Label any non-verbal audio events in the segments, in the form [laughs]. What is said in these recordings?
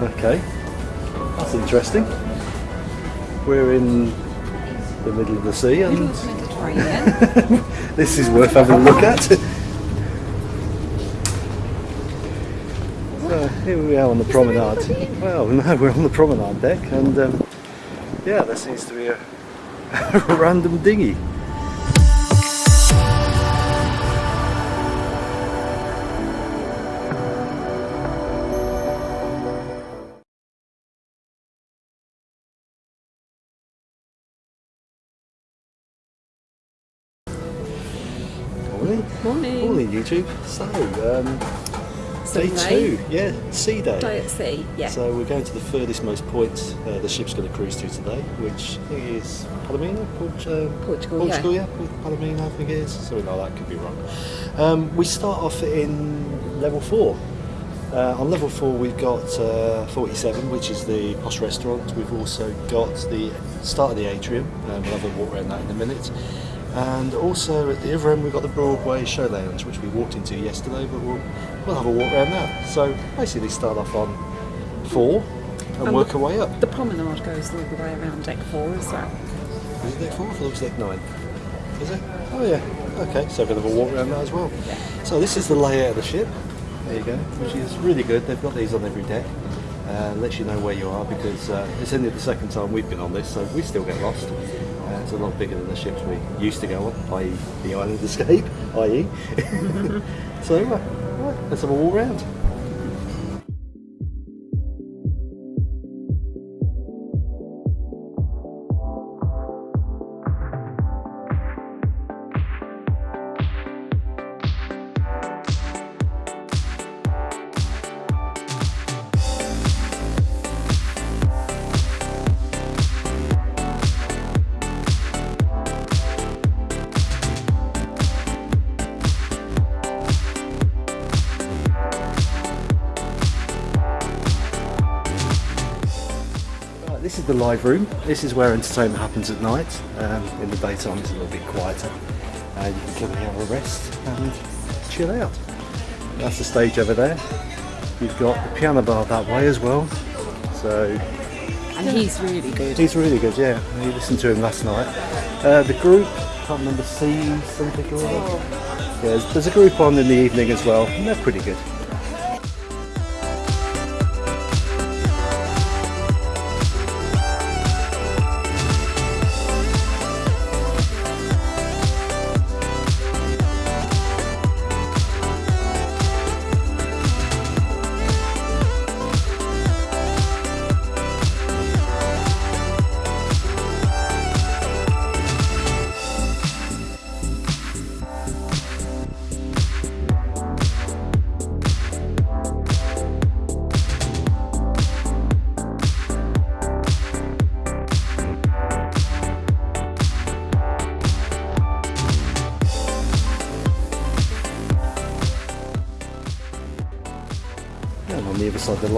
Okay, that's interesting. We're in the middle of the sea and of the Mediterranean. [laughs] this is worth having a look at. So here we are on the promenade. Well, no, [laughs] we're on the promenade deck and um, yeah, there seems to be a, [laughs] a random dinghy. YouTube. So, um, So day day- two, yeah, sea day. Day at sea, yeah. So we're going to the furthest most point uh, the ship's going to cruise to today, which is Palomino, Port, uh, Portugal, Portugal, yeah, with Palomino, I think it is, something like that. Could be wrong. Um, we start off in level four. Uh, on level four, we've got uh, 47, which is the posh restaurant. We've also got the start of the atrium. Um, we'll have a walk around that in a minute. And also at the other end, we've got the Broadway Show Lounge, which we walked into yesterday, but we'll, we'll have a walk around that. So basically, start off on four and, And work the- our way up. The promenade goes all the way around deck four as well. Is it deck four? I thought it was deck nine. Is it? Oh yeah. Okay, so we're going to have a walk around that as well. So this is the layout of the ship. There you go, which is really good. They've got these on every deck. Uh, lets you know where you are because uh, it's only the second time we've been on this, so we still get lost. It's a lot bigger than the ships we used to go on, i.e. the Island Escape, [laughs] i.e. [laughs] so uh, let's have a walk around. Live room. This is where entertainment happens at night. Um, in the daytime, it's a little bit quieter. Uh, you can come here have a rest and chill out. That's the stage over there. You've got the piano bar that way as well. So And he's really good. he's really good. Yeah, we listened to him last night. Uh, the group, I can't remember C something or other. Yeah, there's, there's a group on in the evening as well, and they're pretty good.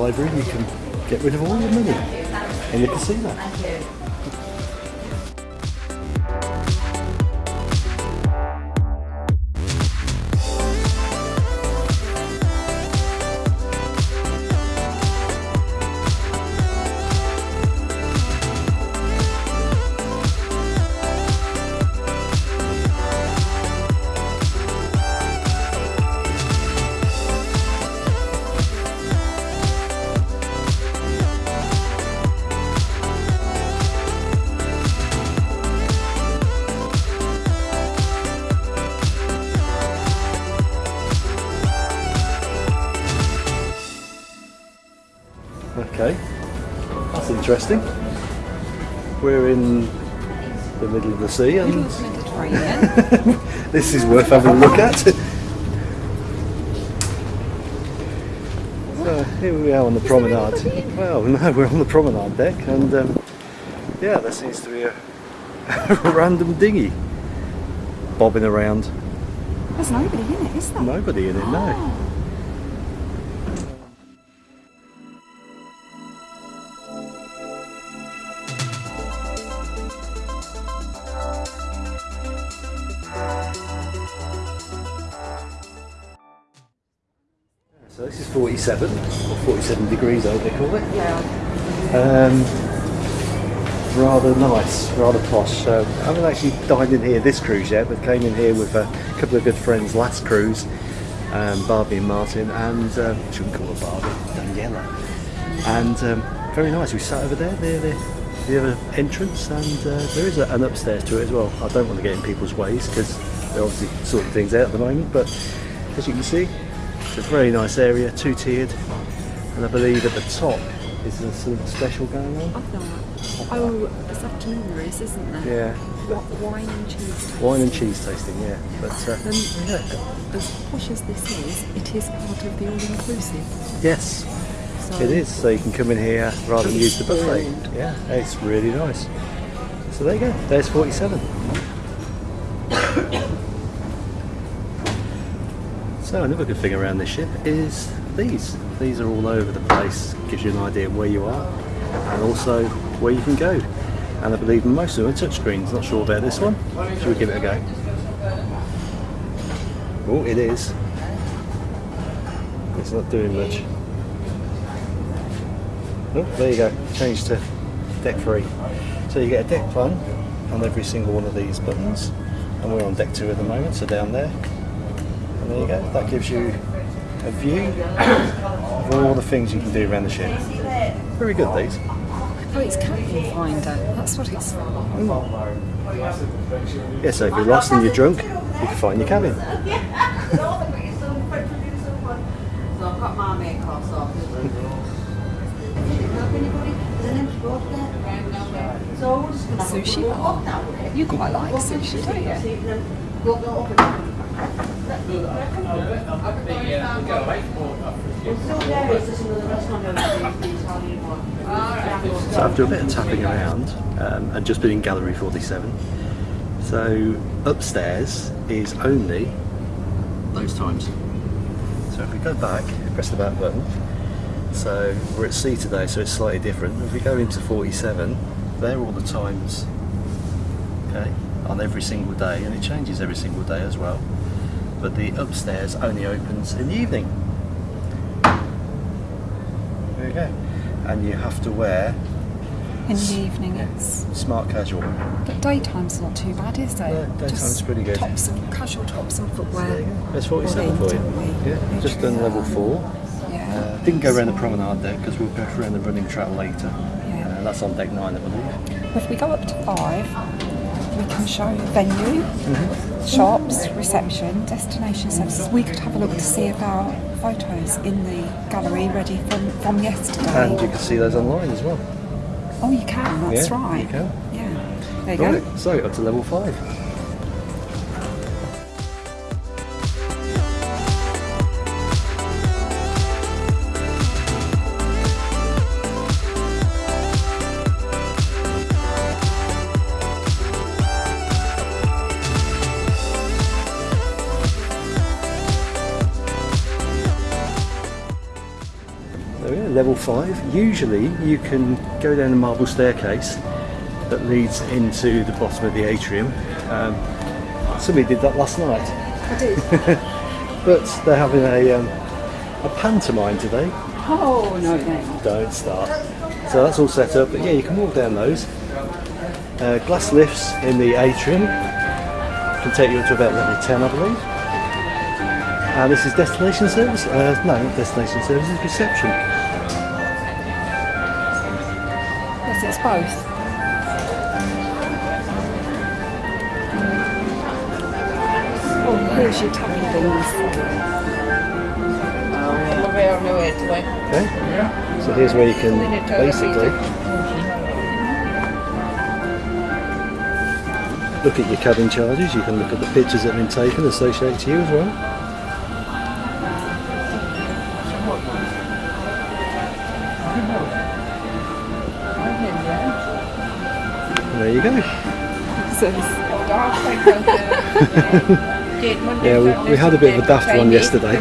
Library, you can get rid of all your money and you in the casino. Sea Middle and Mediterranean. [laughs] this is worth having a look at. So [laughs] here we are on the promenade. Well, no, we're on the promenade deck and um, yeah, there seems to be a, [laughs] a random dinghy bobbing around. There's nobody in it, is there? Nobody in it, no. 47, or 47 degrees, I think they call it. Yeah. Um, rather nice, rather posh. So I haven't actually dined in here this cruise yet, but came in here with a couple of good friends last cruise, um, Barbie and Martin, and um, shouldn't call her Barbie, Daniela. And um, very nice. We sat over there, near the, the other entrance, and uh, there is a, an upstairs to it as well. I don't want to get in people's ways because they're obviously sorting things out at the moment, but as you can see, a very nice area, two tiered, and I believe at the top is there something special going on. I've not. Oh, it's afternoon there is, isn't there? Yeah, What, wine and cheese. wine and cheese tasting, yeah. But uh, Um, yeah. as posh as this is, it is part of the all-inclusive. yes, So it is. So you can come in here rather than use the buffet. Brilliant. Yeah, it's really nice. So there you go. There's 47. So another good thing around this ship is these. These are all over the place. Gives you an idea of where you are and also where you can go. And I believe most of them are touchscreens. Not sure about this one. Should we give it a go? Oh, it is. It's not doing much. Oh, there you go. Change to deck three. So you get a deck plan on every single one of these buttons. And we're on deck two at the moment, so down there. And there you go. That gives you a view of all the things you can do around the ship. Very good, these. Oh, it's cabin finder. That's what it's for. Yeah, so if you're lost and you're drunk, you can find your cabin. [laughs] So I've got my makeup off. So we're just gonna have a Sushi go bar. up. You quite like sushi, don't you? So after a bit of tapping around, um, and just been in Gallery 47, so upstairs is only those times. So if we go back, press the back button, so we're at C today, so it's slightly different. If we go into 47, they're all the times, okay, on every single day, and it changes every single day as well. But the upstairs only opens in the evening. There you go. And you have to wear In the evening, it's. smart casual. But daytime's not too bad, is it? No, daytime's Just pretty good. Tops and casual tops and footwear. There you 47 for you. don't we? Just done level four. Yeah. Uh, didn't go around the promenade there because we'll go around the running track later. Yeah. Uh, that's on deck nine, I believe. If we go up to five, we can show venue, Mm-hmm. shops, reception, destination services. We could have a look to see if our photos in the gallery ready from, from yesterday. And you can see those online as well. oh, you can, that's Yeah, right. you can. Yeah. There you Right, go. so up to level five. Level five. Usually you can go down the marble staircase that leads into the bottom of the atrium. Um, somebody did that last night, I did. [laughs] but they're having a, um, a pantomime today. oh, no, no. Don't start. So that's all set up, but yeah, you can walk down those. Uh, glass lifts in the atrium can take you up to about level 10, I believe. And this is destination service? Uh, no, not destination services, reception. Both. Oh, here's your tappy things. Okay. So here's where you can basically look at your cabin charges. You can look at the pictures that have been taken associated to you as well. There you go. Yeah, we, we had a bit of a daft one yesterday.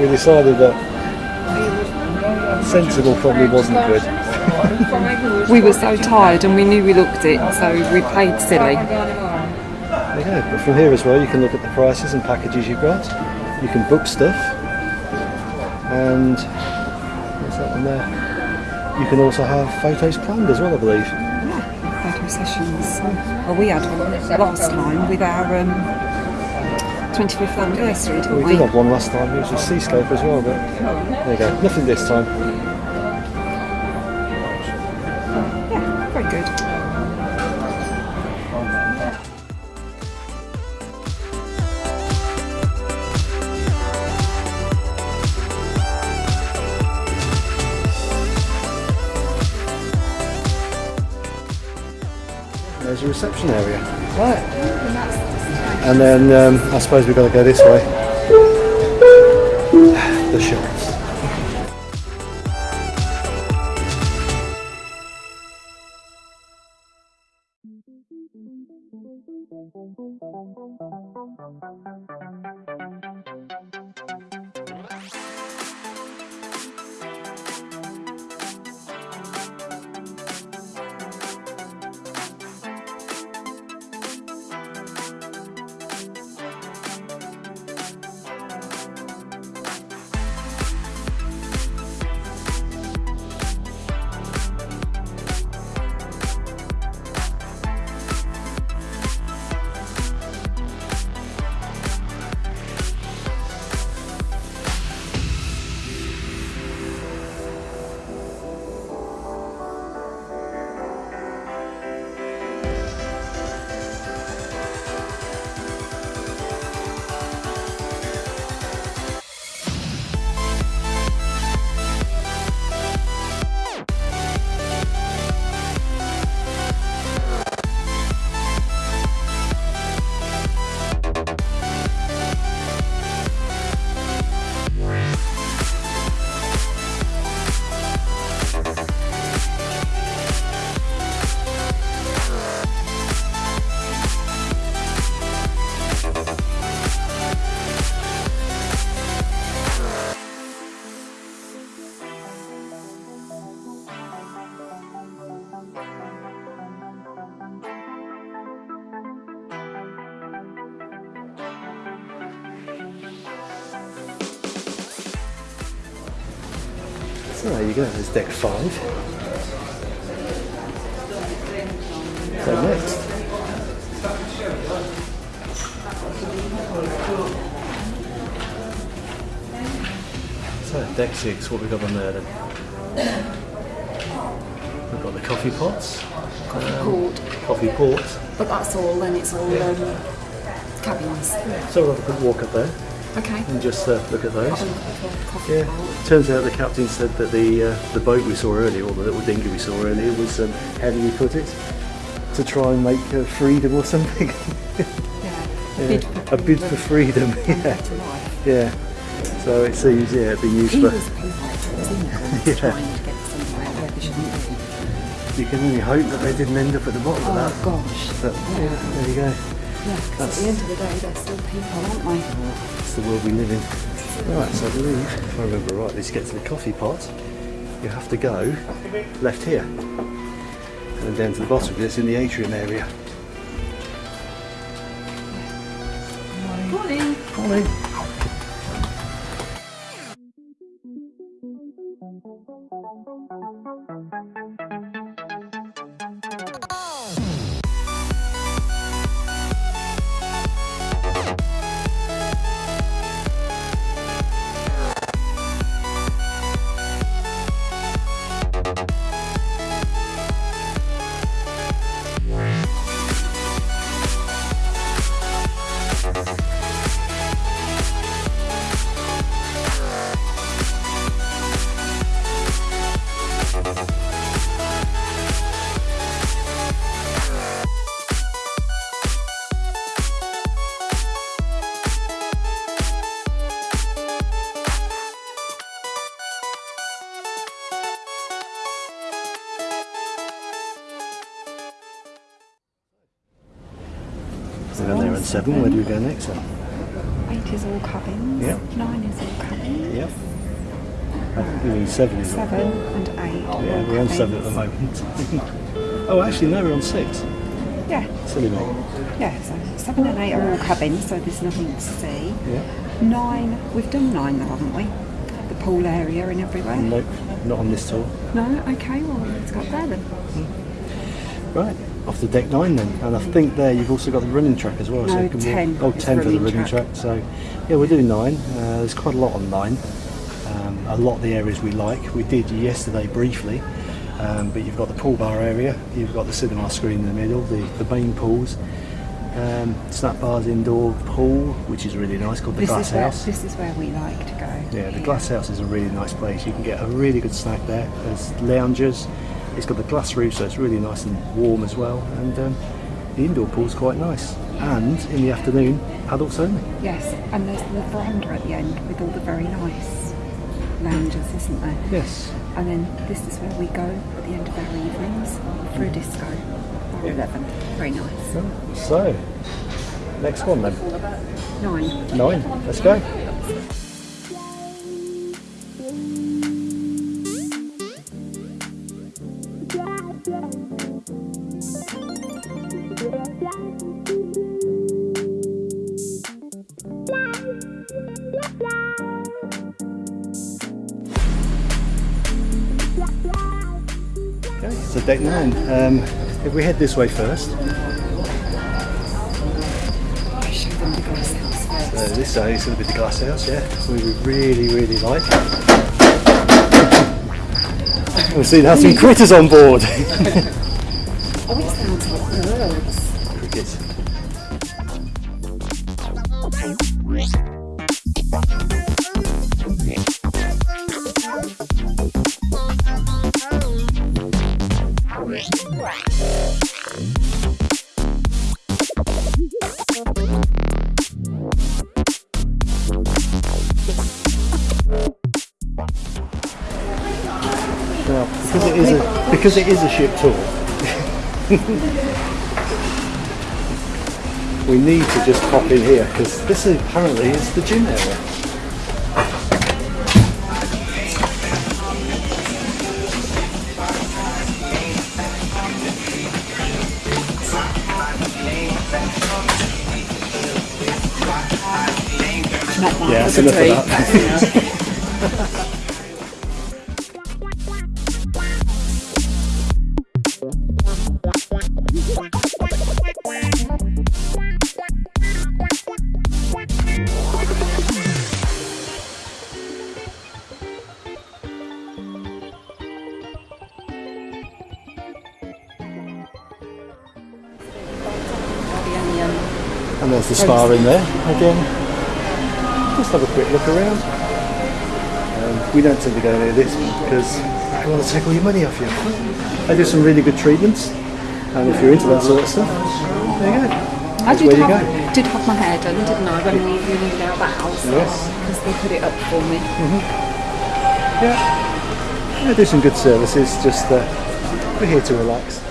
We decided that sensible probably wasn't good. we were so tired and we knew we looked it, so we played silly. Go. But from here as well, you can look at the prices and packages you've got. You can book stuff, and what's that one there? You can also have photos planned as well, I believe. Yeah, photo sessions. Well, we had one last time with our um, 25th anniversary, didn't We we? did have one last time. It was a seascape as well, but there you go. Nothing this time. There's a reception area. Right. And then um, I suppose we've got to go this way. The shops. So there you go, there's deck five. So next. So deck six, what we got on there then? We've got the coffee pots, Coffee Port. coffee port. But that's all, then it's all um, cabins. So we'll have a quick walk up there Okay. and just uh, look at those. Have a look at the coffee Yeah. port. Turns out the captain said that the uh, the boat we saw earlier, or the little dinghy we saw earlier, was um, how do you put it? To try and make uh, freedom or [laughs] something. Yeah. Yeah. Bid A bid for freedom. [laughs] Yeah. Yeah. So it seems yeah it'd be used for. was polite, was in [laughs] Yeah. trying to get somewhere where they shouldn't be. You can only hope that they didn't end up at the bottom of Oh that. gosh. But yeah, there you go. Yeah, 'cause at the end of the day, they're still people, aren't they? It's the world we live in. Right, so I believe, if I remember rightly, to get to the coffee pot, you have to go left here. And then down to the bottom, it's in the atrium area. Morning. Morning. We're on seven. Where do we go next then? Eight is all cabins. Yep. Nine is all cabins. Yep. I think we mean seven is Seven and eight. Yeah, we're on seven at the moment. [laughs] oh, actually, no, we're on six. Yeah, Silly me. yeah. So seven and eight are all cabins, so there's nothing to see. Yeah. nine. We've done nine though, haven't we? The pool area and everywhere. Nope, not on this tour. No. Okay. Well, let's go up there then. Hmm. Right, off the deck nine then. And I think there you've also got the running track as well. No, you can 10 Oh, 10 for the running track. track. So, yeah, we're doing nine. Uh, there's quite a lot on nine. Um, a lot of the areas we like. We did yesterday briefly. Um, but you've got the pool bar area, you've got the cinema screen in the middle, the, the main pools, um, snap bars indoor pool, which is really nice, called the This Glass where House. this is where we like to go. Yeah, the Glass House is a really nice place. You can get a really good snack there. There's loungers. It's got the glass roof, so it's really nice and warm as well. And um, the indoor pool's quite nice. And in the afternoon, adults only. Yes, and there's the veranda at the end with all the very nice lounges, isn't there? Yes. And then this is where we go at the end of our evenings for a disco. Bar 11. Very nice. So, next one then. Nine. Nine. Let's go. Um, if we head this way first. Uh, this side is going to be the glass house, yeah. We really, really like. We've seen have some critters on board. [laughs] Oh, it sounds like birds. Because it is a ship tour, we need to just pop in here because this is, apparently is the gym area. Not mine. Yeah, that's enough of that. [laughs] Spa in there again. Just have a quick look around. Um, we don't tend to go near this because they want to take all your money off you. They do some really good treatments, and if you're into that sort of stuff, there you go. I did where you have, go. did have my hair done, didn't I, when we moved out the house? Yes. Because they put it up for me. Mhm. Yeah. They do some good services. Just uh, we're here to relax.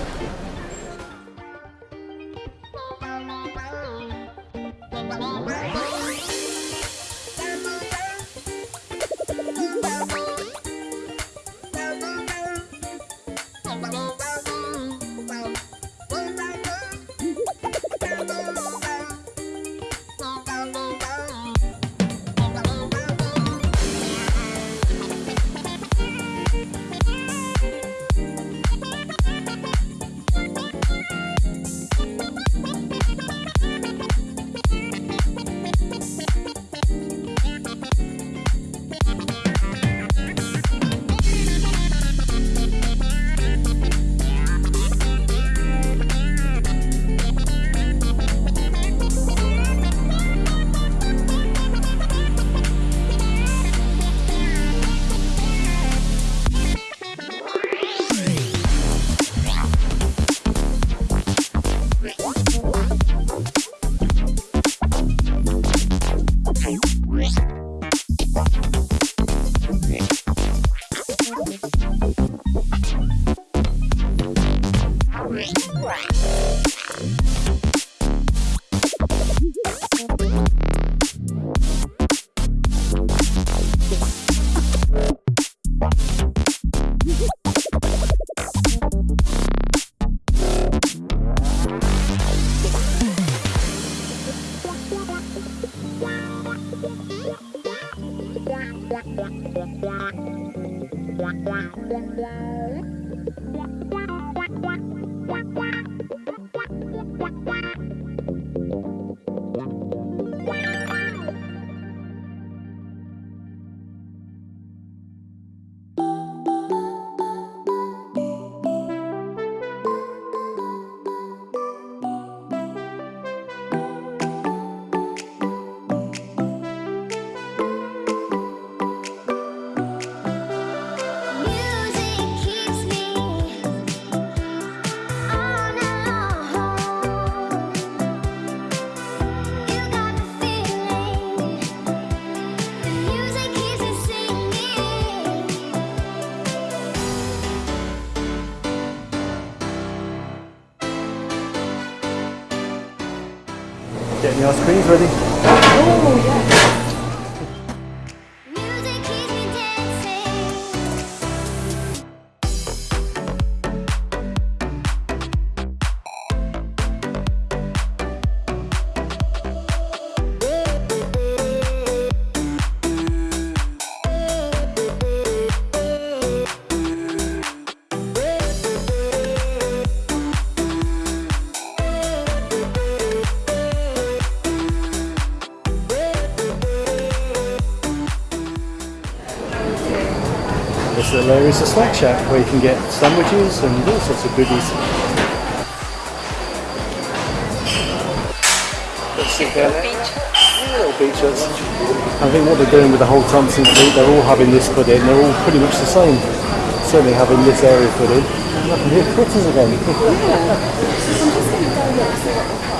Blah, blah, blah. The ready. Little area is a snack shack where you can get sandwiches and all sorts of goodies. Down there. Little beach huts. I think what they're doing with the whole Thomson fleet, they're all having this put in. They're all pretty much the same. Certainly having this area put in. And I can critters again. Music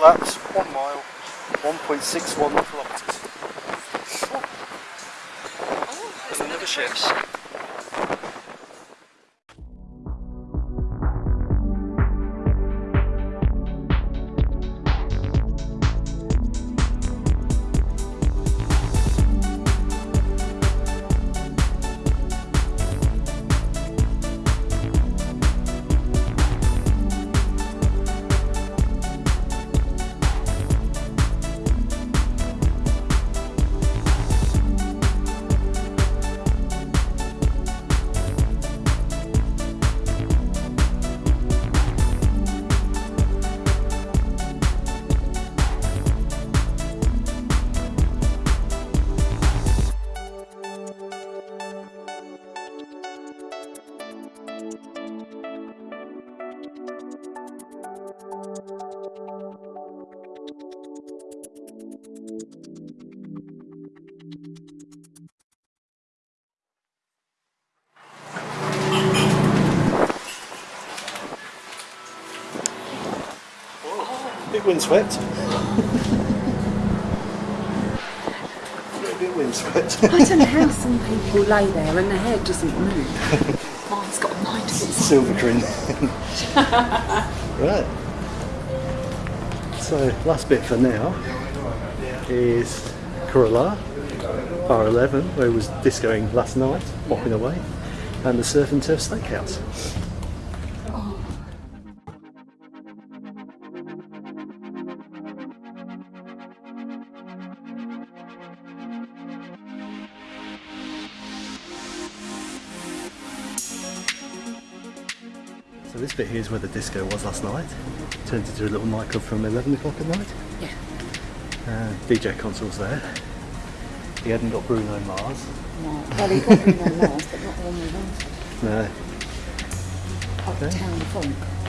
Laps, one mile, 1.61 kilometres. There's another ship. Bit windswept. a bit windswept. I don't know how some people lay there and their hair doesn't move. Mine's got a mind of its. Silver grin. [laughs] right. So last bit for now is Corolla, bar 11, where it was discoing last night, mopping away, and the Surf and Turf Steakhouse. Is where the disco was last night. Turned into a little nightclub from 11 o'clock at night. Yeah. Uh, DJ console's there. He hadn't got Bruno Mars. No. Well, he got me no Mars, but not the one we wanted. No. Uptown Funk.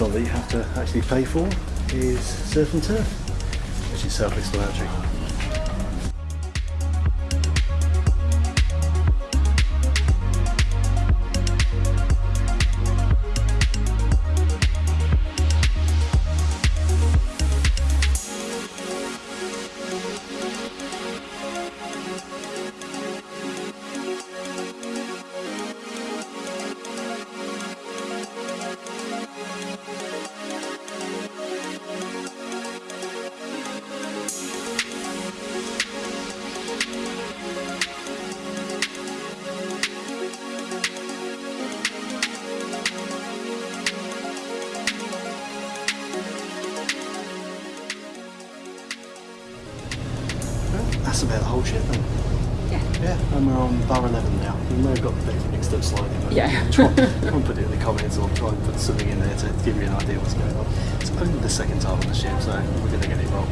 Restaurant that you have to actually pay for is Surf and Turf, which is self-explanatory. And put it in the comments or try and put something in there to give you an idea what's going on. It's only the second time on the ship, so we're going to get it wrong.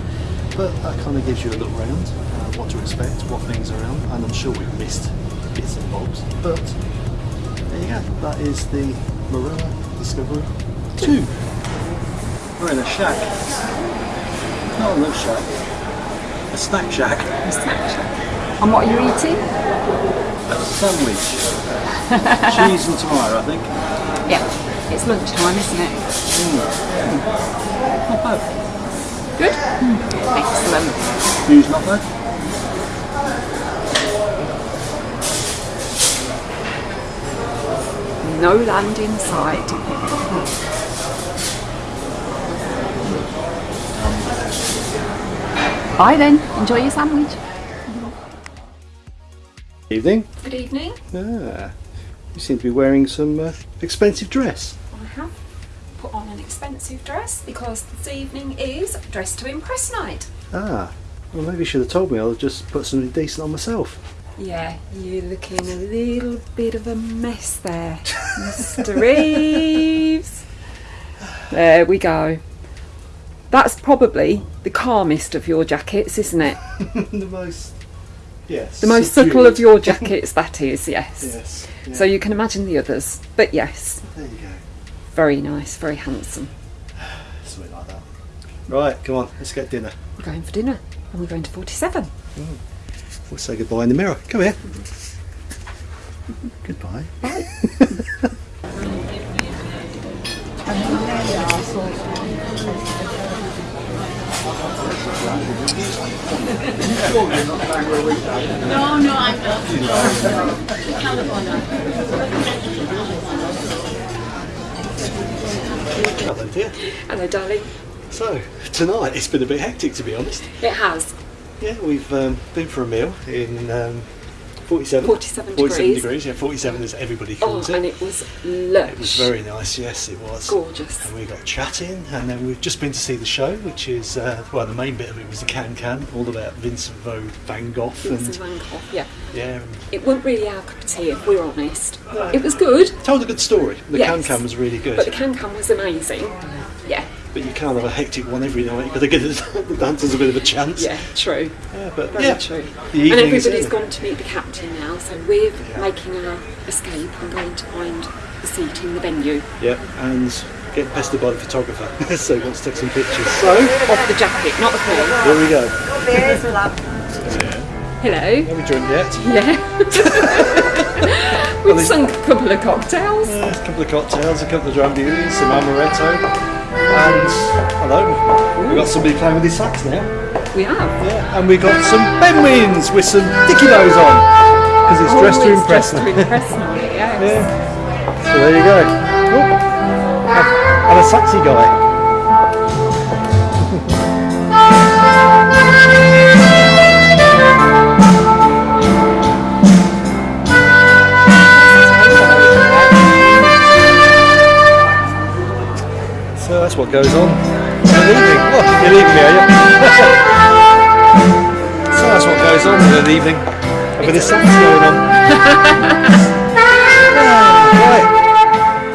But that kind of gives you a look round, uh, what to expect, what things are around, and I'm sure we've missed bits and bobs. But there you go, that is the Marella Discovery 2. We're in a shack. Not a lunch shack, a snack shack. A snack shack. And what are you eating? A sandwich. [laughs] Cheese and tomato, I think. Yeah. It's lunchtime, isn't it? Hmm. Not bad. Good? Excellent. View's not bad. No land in sight. Bye then. Enjoy your sandwich. Evening. Good evening. Ah, you seem to be wearing some uh, expensive dress. I have. put on an expensive dress because this evening is dress to impress night. Ah, well, maybe you should have told me. I'll just put something decent on myself. Yeah, you're looking a little bit of a mess there, [laughs] Mr. Reeves. There we go. That's probably the calmest of your jackets, isn't it? [laughs] the most, yes. The most subtle of your jackets, that is, yes. Yes. yeah. So you can imagine the others. But yes, there you go. very nice, very handsome. [sighs] Something like that. Right, come on, let's get dinner. We're going for dinner and we're going to 47. We'll say goodbye in the mirror. Come here. Mm-hmm. goodbye. [laughs] No, no, I'm not. California. Hello, dear. Hello, darling. So, tonight it's been a bit hectic to be honest. It has. Yeah, we've um, been for a meal in um, 47. 47 47 degrees. degrees, yeah, 47 as everybody Oh, calls and it. it was lush. It was very nice, yes, it was. gorgeous. And we got chatting, and then we've just been to see the show, which is, uh, well, the main bit of it was the Can Can, all about Vincent Van van Gogh. Vincent And, Van Gogh, yeah. yeah, It wasn't really our cup of tea, if we're honest. It was good, told a good story. The Yes. Can Can was really good. but the can can was amazing. Yeah, But you can't have a hectic one every night. You've got to give the the dancers a bit of a chance. yeah, true. Yeah, but Very yeah, true. And everybody's gone to meet the captain now, so we're making our escape and going to find the seat in the venue. Yeah, and getting pestered by the photographer, [laughs] so he wants to take some pictures. So Off the jacket, not the queen. here we go. Hello. Have we joined yet? Yeah. We've sunk a couple of cocktails. Uh, a couple of cocktails, a couple of Drambuies, some amaretto, and hello. We've got somebody playing with his sax now. We have. Yeah, and we've got some Benwins with some Dicky Bows on because it's dressed to impress dressed them. to impress night, [laughs] yes. Yeah. So there you go. Oh, and- and a saxy guy. What goes on. in an evening. Oh, you're leaving me, are you? [laughs] so that's what goes on in an evening. A bit of sax going on. [laughs] right.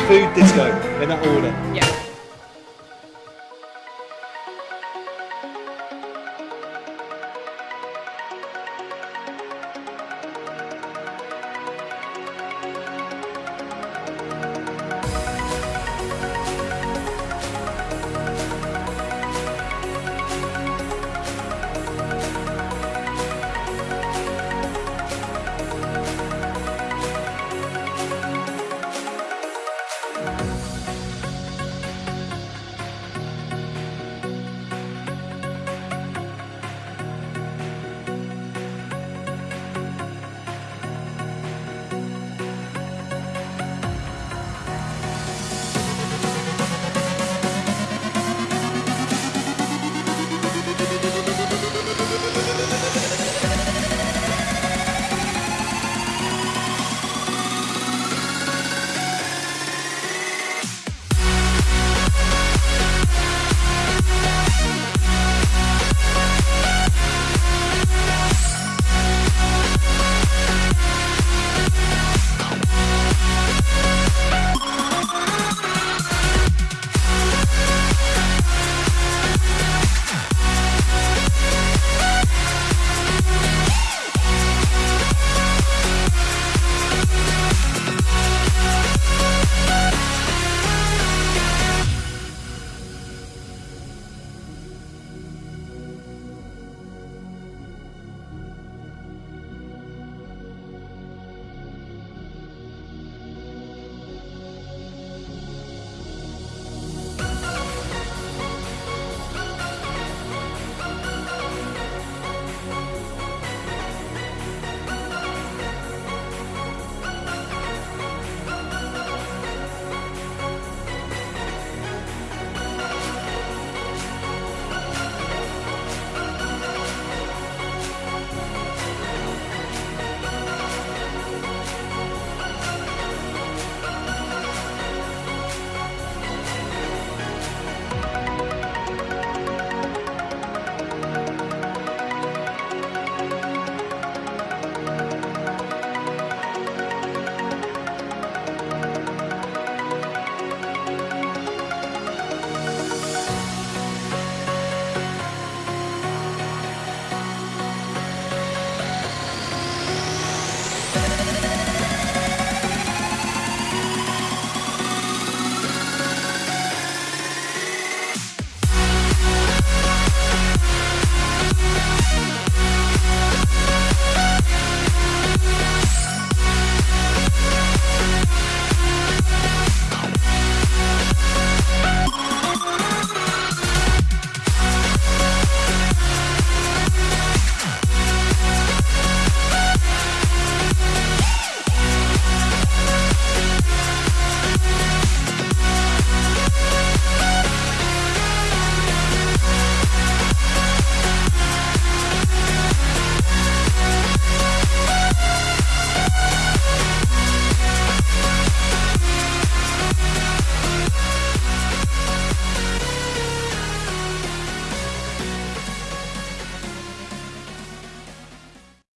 Food disco in that order.